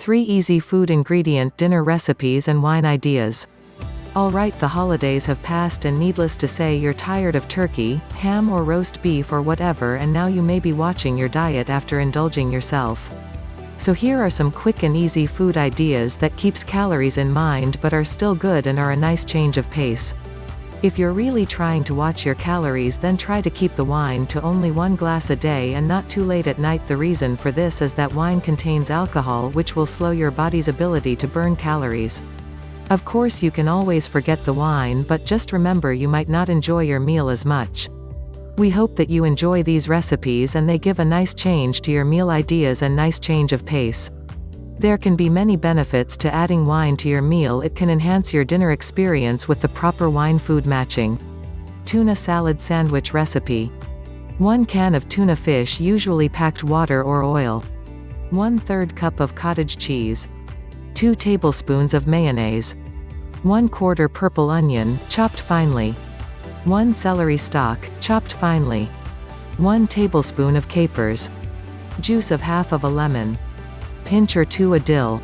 3 easy food ingredient dinner recipes and wine ideas. Alright the holidays have passed and needless to say you're tired of turkey, ham or roast beef or whatever and now you may be watching your diet after indulging yourself. So here are some quick and easy food ideas that keeps calories in mind but are still good and are a nice change of pace. If you're really trying to watch your calories then try to keep the wine to only one glass a day and not too late at night the reason for this is that wine contains alcohol which will slow your body's ability to burn calories. Of course you can always forget the wine but just remember you might not enjoy your meal as much. We hope that you enjoy these recipes and they give a nice change to your meal ideas and nice change of pace. There can be many benefits to adding wine to your meal it can enhance your dinner experience with the proper wine-food matching. Tuna salad sandwich recipe. 1 can of tuna fish usually packed water or oil. 1 3rd cup of cottage cheese. 2 tablespoons of mayonnaise. 1 quarter purple onion, chopped finely. 1 celery stalk, chopped finely. 1 tablespoon of capers. Juice of half of a lemon pinch or 2 a dill,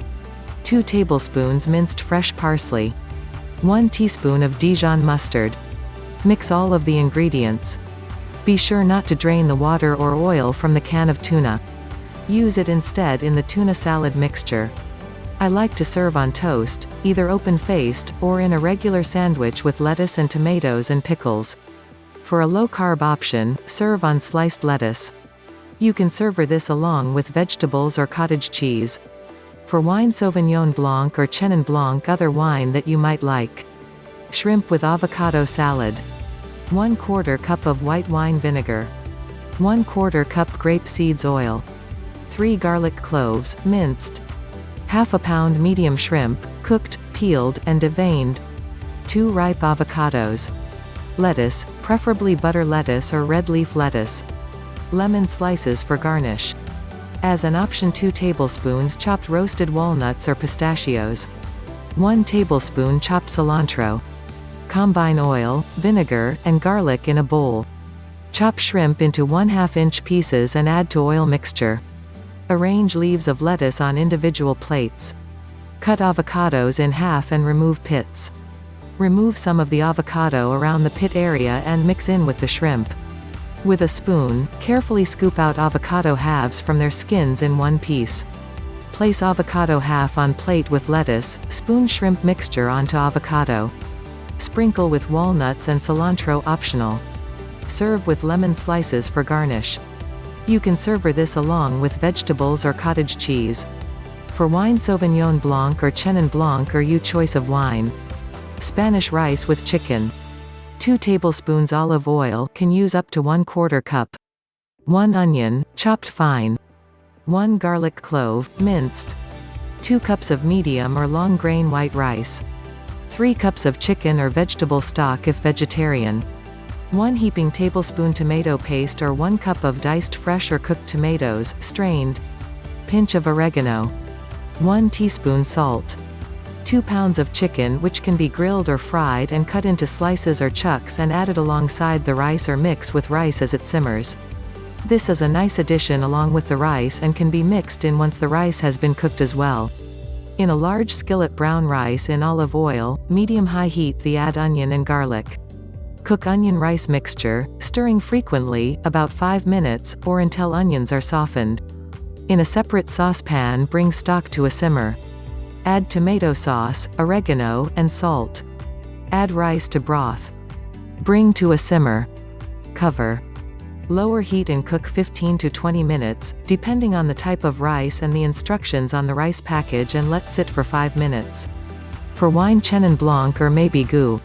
2 tablespoons minced fresh parsley, 1 teaspoon of Dijon mustard. Mix all of the ingredients. Be sure not to drain the water or oil from the can of tuna. Use it instead in the tuna salad mixture. I like to serve on toast, either open-faced, or in a regular sandwich with lettuce and tomatoes and pickles. For a low-carb option, serve on sliced lettuce. You can serve this along with vegetables or cottage cheese. For wine Sauvignon Blanc or Chenin Blanc other wine that you might like. Shrimp with avocado salad. 1 quarter cup of white wine vinegar. 1 quarter cup grape seeds oil. 3 garlic cloves, minced. Half a pound medium shrimp, cooked, peeled, and deveined. 2 ripe avocados. Lettuce, preferably butter lettuce or red leaf lettuce. Lemon slices for garnish. As an option 2 tablespoons chopped roasted walnuts or pistachios. 1 tablespoon chopped cilantro. Combine oil, vinegar, and garlic in a bowl. Chop shrimp into 1 2 inch pieces and add to oil mixture. Arrange leaves of lettuce on individual plates. Cut avocados in half and remove pits. Remove some of the avocado around the pit area and mix in with the shrimp. With a spoon, carefully scoop out avocado halves from their skins in one piece. Place avocado half on plate with lettuce, spoon shrimp mixture onto avocado. Sprinkle with walnuts and cilantro optional. Serve with lemon slices for garnish. You can serve this along with vegetables or cottage cheese. For wine Sauvignon Blanc or Chenin Blanc or you choice of wine. Spanish rice with chicken. 2 tablespoons olive oil can use up to 1 quarter cup. 1 onion, chopped fine. 1 garlic clove, minced. 2 cups of medium or long grain white rice. 3 cups of chicken or vegetable stock if vegetarian. 1 heaping tablespoon tomato paste or 1 cup of diced fresh or cooked tomatoes, strained. Pinch of oregano. 1 teaspoon salt. 2 pounds of chicken which can be grilled or fried and cut into slices or chunks and added alongside the rice or mix with rice as it simmers. This is a nice addition along with the rice and can be mixed in once the rice has been cooked as well. In a large skillet brown rice in olive oil, medium-high heat the add onion and garlic. Cook onion rice mixture, stirring frequently, about 5 minutes, or until onions are softened. In a separate saucepan bring stock to a simmer. Add tomato sauce, oregano, and salt. Add rice to broth. Bring to a simmer. Cover. Lower heat and cook 15 to 20 minutes, depending on the type of rice and the instructions on the rice package and let sit for 5 minutes. For wine Chenin Blanc or maybe Gou.